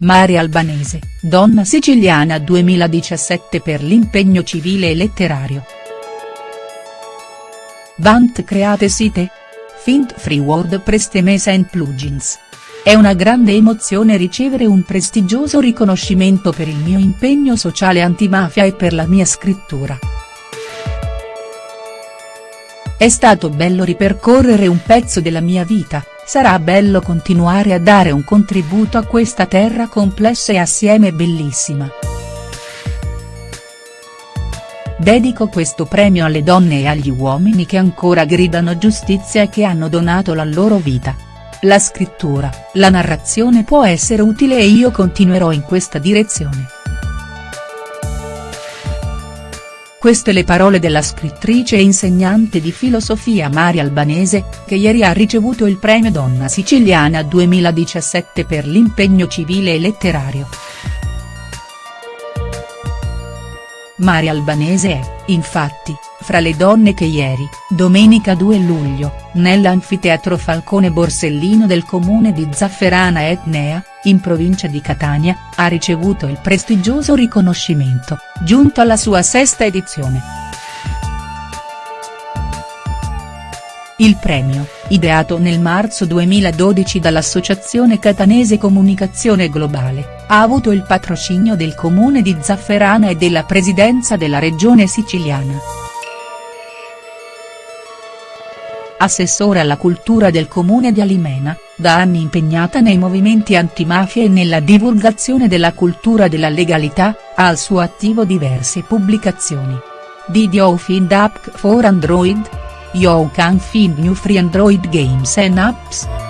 Maria Albanese, donna siciliana 2017 per l'impegno civile e letterario. Vant create site? Fint free WordPress Temes and Plugins. È una grande emozione ricevere un prestigioso riconoscimento per il mio impegno sociale antimafia e per la mia scrittura. È stato bello ripercorrere un pezzo della mia vita, sarà bello continuare a dare un contributo a questa terra complessa e assieme bellissima. Dedico questo premio alle donne e agli uomini che ancora gridano giustizia e che hanno donato la loro vita. La scrittura, la narrazione può essere utile e io continuerò in questa direzione. Queste le parole della scrittrice e insegnante di filosofia Maria Albanese, che ieri ha ricevuto il premio Donna Siciliana 2017 per l'impegno civile e letterario. Maria Albanese è, infatti, fra le donne che ieri, domenica 2 luglio, nell'anfiteatro Falcone Borsellino del comune di Zafferana Etnea, in provincia di Catania, ha ricevuto il prestigioso riconoscimento, giunto alla sua sesta edizione. Il premio, ideato nel marzo 2012 dall'Associazione Catanese Comunicazione Globale, ha avuto il patrocinio del comune di Zafferana e della presidenza della regione siciliana. Assessore alla cultura del comune di Alimena, da anni impegnata nei movimenti antimafia e nella divulgazione della cultura della legalità, ha al suo attivo diverse pubblicazioni. Did you find app for Android? You can find new free Android games and apps.